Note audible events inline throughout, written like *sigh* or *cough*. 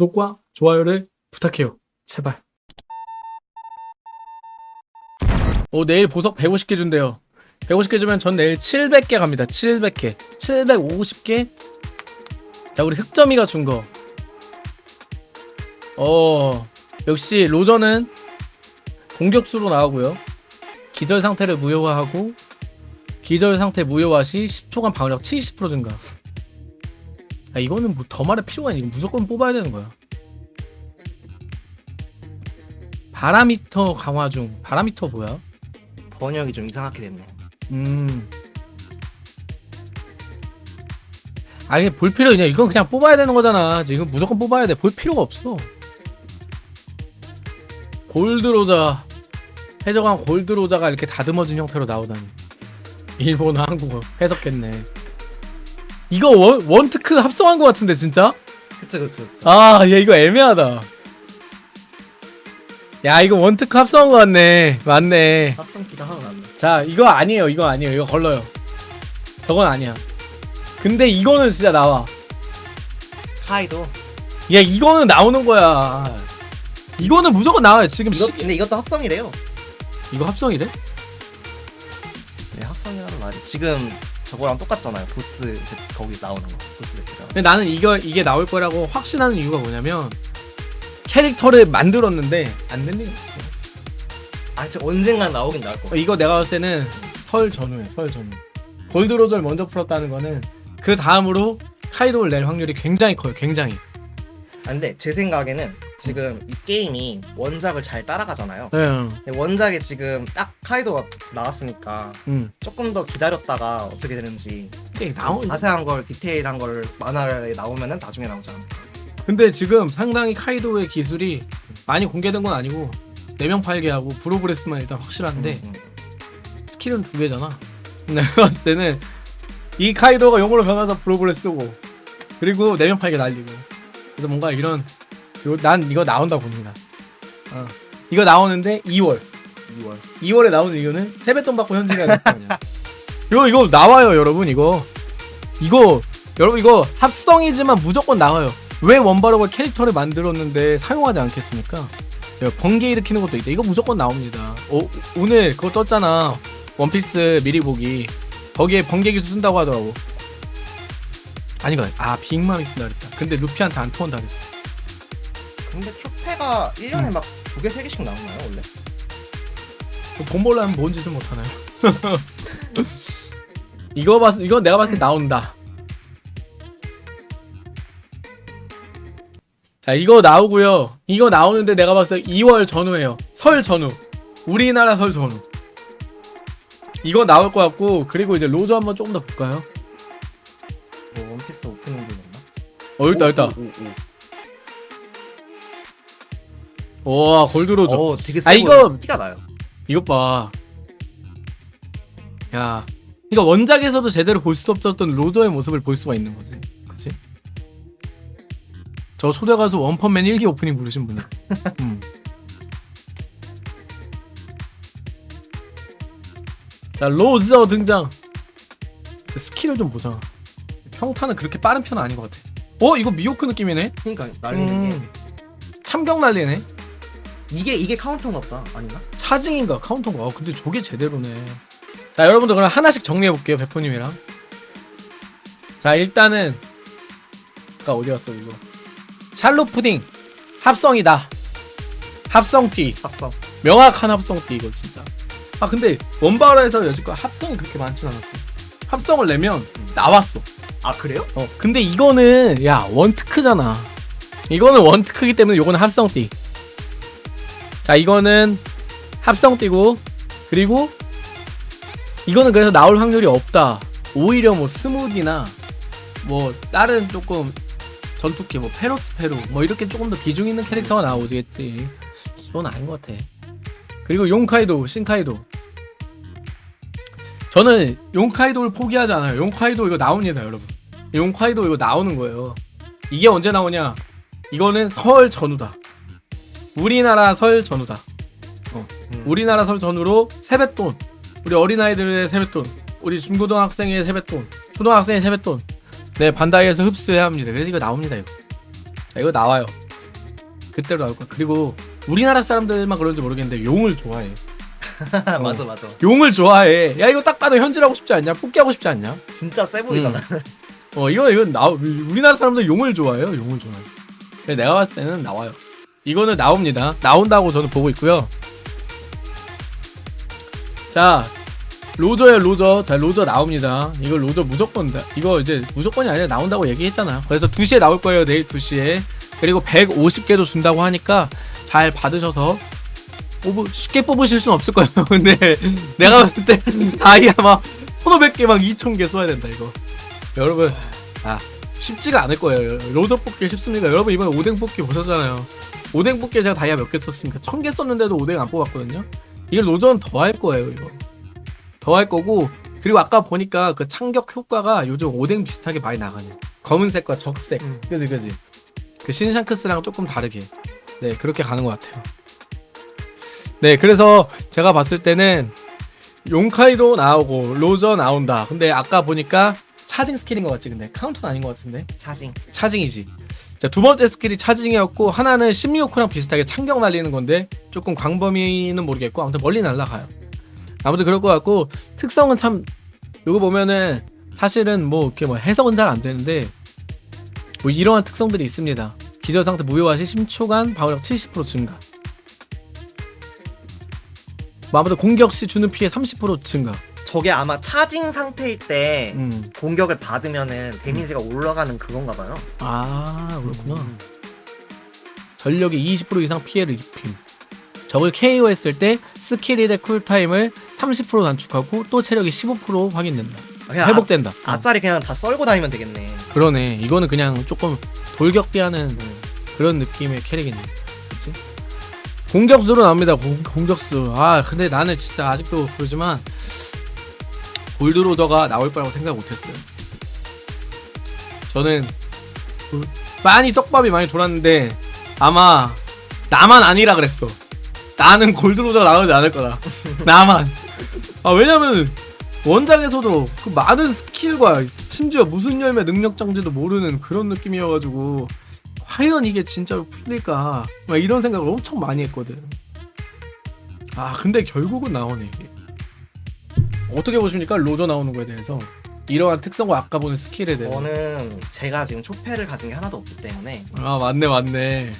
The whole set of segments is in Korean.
구독과 좋아요를 부탁해요. 제발. 오, 내일 보석 150개 준대요. 150개 주면 전 내일 700개 갑니다. 700개. 750개. 자, 우리 흑점이가 준 거. 어, 역시 로저는 공격수로 나오고요. 기절 상태를 무효화하고 기절 상태 무효화 시 10초간 방어력 70% 증가. 아, 이거는 뭐 더 말할 필요가 아니고 무조건 뽑아야 되는 거야. 바라미터 강화 중. 바라미터 뭐야? 번역이 좀 이상하게 됐네. 음. 아니 볼 필요 있냐? 이건 그냥 뽑아야 되는 거잖아. 지금 무조건 뽑아야 돼. 볼 필요가 없어. 골드로자 해적한 골드로자가 이렇게 다듬어진 형태로 나오다니. 일본어 한국어 해석했네. 이거 원, 원트크 합성한 거 같은데 진짜? 그쵸 그쵸. 그쵸. 아, 얘 이거 애매하다. 야, 이거 원트크 합성한 거 같네. 맞네. 합성기가 하나 났네. 자 이거 아니에요 이거 아니에요 이거 걸러요 저건 아니야 근데 이거는 진짜 나와 카이도. 야 이거는 나오는 거야 이거는 무조건 나와요 지금 이거, 시... 근데 이것도 합성이래요. 이거 합성이 돼? 네 합성이라는 말이 지금 저거랑 똑같잖아요. 보스 그- 거기 나오는 거. 보스 배트가. 근데 나는 이거 이게 나올 거라고 확신하는 이유가 뭐냐면 캐릭터를 만들었는데 안 없어 아 진짜 언젠간 나오긴 나올 거. 어, 이거 내가 봤을 때는 설 전후에 설 전후 골드로저를 먼저 풀었다는 거는 그 다음으로 카이로를 낼 확률이 굉장히 커요 굉장히 아, 근데 제 생각에는 지금 이 게임이 원작을 잘 따라가잖아요. 응, 근데 원작에 지금 딱 카이도가 나왔으니까 응. 조금 더 기다렸다가 어떻게 되는지 나오 자세한 걸 디테일한 걸 만화에 나오면은 나중에 나오지 않을까. 근데 지금 상당히 카이도의 기술이 많이 공개된 건 아니고 4명 팔게 하고 브로브레스만 일단 확실한데 음, 음. 스킬은 두 개잖아 *laughs* 내가 봤을 때는 이 카이도가 용으로 변하다 보로브레스 쓰고 그리고 4명 팔게 날리고 그래서 뭔가 이런 요- 난 이거 나온다고 봅니다 어. 이거 나오는데 2월. 2월. 2월에 나오는 이유는 세뱃돈 받고 현질해야 됐거든요 이거 이거 나와요 여러분 이거. 이거 여러분 이거 합성이지만 무조건 나와요. 왜 원바로가 캐릭터를 만들었는데 사용하지 않겠습니까? 야, 번개 일으키는 것도 있다. 이거 무조건 나옵니다. 오, 오늘 그거 떴잖아. 원피스 미리 보기. 거기에 번개 기술 쓴다고 하더라고. 아니가 아 빅맘이 쓴다 그랬다. 근데 루피한테 안 통한다 그랬어 근데 초패가 1년에 음. 막두 개, 세 개씩 나오나요, 원래? 돈 벌려면 뭔 짓을 못하나요? *laughs* 이거 봤 이거 내가 봤을 때 나온다. 자 이거 나오고요. 이거 나오는데 내가 봤을 때 2월 전후에요. 설 전후. 우리나라 설 전후. 이거 나올 것 같고 그리고 이제 로저 한번 조금 더 볼까요? 뭐 원피스 오프닝도 있나? 어 일단 일단. 와 골드 로저. 어, 되게 아, 세 이거-. 티가 나요. 이것 봐. 야, 이거 원작에서도 제대로 볼 수 없었던 로저의 모습을 볼 수가 있는 거지. 그치? 저 초대 가수 원펀맨 1기 오프닝 부르신 분이. *laughs* 음. 자, 로저 등장. 제 스킬을 좀 보자. 평타는 그렇게 빠른 편은 아닌 것 같아. 어, 이거 미호크 느낌이네? 그러니까 날리는 게 음. 참격 날리네? 이게 이게 카운터는 없다. 아닌가? 차징인가 카운터인가? 아, 근데 저게 제대로네. 자, 여러분들 그럼 하나씩 정리해 볼게요, 베포님이랑. 자, 일단은 아까 어디 갔어 이거? 샬롯 푸딩 합성이다. 합성티 합성. 명확한 합성티 이거 진짜. 아 근데 원바라에서 여지껏 합성이 그렇게 많진 않았어. 합성을 내면 나왔어. 아 그래요? 어 근데 이거는 야 원트크잖아 이거는 원트크기 때문에 요거는 합성띠 자 이거는 합성띠고 그리고 이거는 그래서 나올 확률이 없다 오히려 뭐 스무디나 뭐 다른 조금 전투기 뭐 페로스페루 뭐 이렇게 조금 더 비중 있는 캐릭터가 나오겠지 이건 아닌 것 같아 그리고 용카이도 신카이도 저는 용카이도를 포기하지 않아요 용카이도 이거 나옵니다 여러분 용카이도 이거 나오는 거예요. 이게 언제 나오냐? 이거는 설 전후다. 우리나라 설 전후다. 음. 우리나라 설 전후로 세뱃돈. 우리 어린아이들의 세뱃돈. 우리 중고등학생의 세뱃돈. 초등학생의 세뱃돈. 네, 반다이에서 흡수해야 합니다. 그래서 이거 나옵니다, 이거. 자, 이거 나와요. 그때로 나올 거야. 그리고 우리나라 사람들만 그런지 모르겠는데 용을 좋아해. *laughs* 맞아 맞아. 용을 좋아해. 야 이거 딱 봐도 현질하고 싶지 않냐? 뽑기 하고 싶지 않냐? 진짜 세 보이잖아. 어 이거 이건 나 우리나라 사람들 용을 좋아해요. 용을 좋아해. 내가 봤을 때는 나와요. 이거는 나옵니다. 나온다고 저는 보고 있고요. 자 로저예요 로저. 자 로저 나옵니다. 이거 로저 무조건 나- 이거 이제 무조건이 아니라 나온다고 얘기했잖아요. 그래서 2시에 나올 거예요. 내일 2시에. 그리고 150개도 준다고 하니까 잘 받으셔서 뽑으, 쉽게 뽑으실 순 없을 거예요. *laughs* 근데 내가 봤을 때 다이아 막 1500개 막 2000개 써야 된다 이거. 여러분 아 쉽지가 않을 거예요. 로저 뽑기 쉽습니까 여러분 이번에 오뎅 뽑기 보셨잖아요. 오뎅 뽑기에 제가 다이아 몇 개 썼습니까? 1000개 썼는데도 오뎅 안 뽑았거든요. 이게 로저는 더 할 거예요 이거. 더 할 거고 그리고 아까 보니까 그 참격 효과가 요즘 오뎅 비슷하게 많이 나가네 검은색과 적색. 음. 그지 그지? 그 신샹크스랑 조금 다르게. 네 그렇게 가는 것 같아요. 네 그래서 제가 봤을 때는 용카이도 나오고 로저 나온다. 근데 아까 보니까 charging skill인 것 같지 근데? 카운터는 아닌 것 같은데? 차징. 차징이지. 자, 두 번째 skill이 charging이었고 하나는 신 미호크랑 비슷하게 참격 날리는 건데 조금 광범위는 모르겠고 아무튼 멀리 날아가요. 아무튼 그럴 것 같고 특성은 참 이거 보면은 사실은 뭐 이렇게 뭐 해석은 잘 안 되는데 뭐 이러한 특성들이 있습니다. 기절 상태 무효화 시 10초간 방어력 70% 증가. 뭐 아무튼 공격 시 주는 피해 30% 증가 저게 아마 차징 상태일 때 음. 공격을 받으면은 데미지가 올라가는 그건가 봐요. 아 그렇구나. 전력의 20% 이상 피해를 입힘 적을 KO 했을 때 skill이 대 쿨타임을 30% 단축하고 또 체력이 15% 확인된다. 회복된다. 아, 어, 아짜리 그냥 다 썰고 다니면 되겠네. 그러네. 이거는 그냥 조금 돌격비하는 그런 느낌의 캐릭이네. 그치? 공격수로 나옵니다. 공, 공격수. 아 근데 나는 진짜 아직도 그러지만 골드로저가 나올 거라고 생각 못했어요. 저는 그- 많이 떡밥이 많이 돌았는데 아마 나만 아니라 그랬어. 나는 골드로저가 나오지 않을 거다. *laughs* 나만. 아 왜냐면 원작에서도 그 많은 스킬과 심지어 무슨 열매 능력 장지도 모르는 그런 느낌이어가지고 과연 이게 진짜로 풀릴까? 막 이런 생각을 엄청 많이 했거든. 아 근데 결국은 나오네 이게 어떻게 보십니까? 로저 나오는 거에 대해서. 이러한 특성과 아까 보는 스킬에 대해 저는 제가 지금 초패를 가진 게 하나도 없기 때문에. 아 맞네 맞네.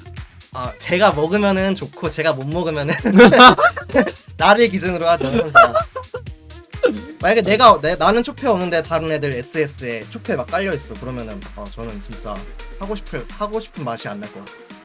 아 제가 먹으면은 좋고 제가 못 먹으면은 *laughs* 나를 기준으로 하죠. 항상. 만약에 내가 내, 나는 초패 없는데 다른 애들 SS에 초패 막 깔려 있어. 그러면은 어, 저는 진짜 하고 싶은 하고 싶은 맛이 안 날 것 같아.